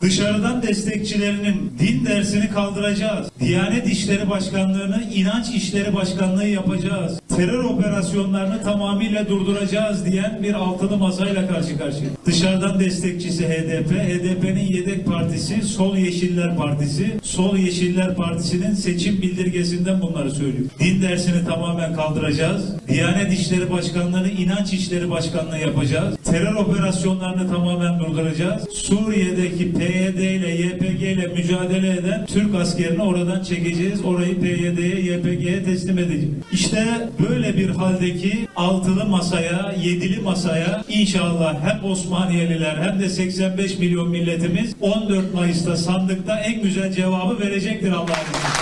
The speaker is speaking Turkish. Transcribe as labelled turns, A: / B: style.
A: Dışarıdan destekçilerinin din dersini kaldıracağız. Diyanet İşleri Başkanlığı'nı inanç İşleri Başkanlığı yapacağız. Terör operasyonlarını tamamıyla durduracağız diyen bir altılı masayla karşı karşıya. Dışarıdan destekçisi HDP, HDP'nin yedek partisi Sol Yeşiller Partisi. Sol Yeşiller Partisi'nin seçim bildirgesinden bunları söylüyor. Din dersini tamamen kaldıracağız. Diyanet İşleri Başkanlığı'nı inanç İşleri Başkanlığı yapacağız. Terör operasyonlarını tamamen durduracağız. Suriye'deki PYD ile YPG ile mücadele eden Türk askerini oradan çekeceğiz. Orayı PYD'ye, YPG'ye teslim edeceğiz. İşte böyle bir haldeki altılı masaya, yedili masaya inşallah hem Osmaniyeliler hem de 85 milyon milletimiz 14 Mayıs'ta sandıkta en güzel cevabı verecektir Allah'ın.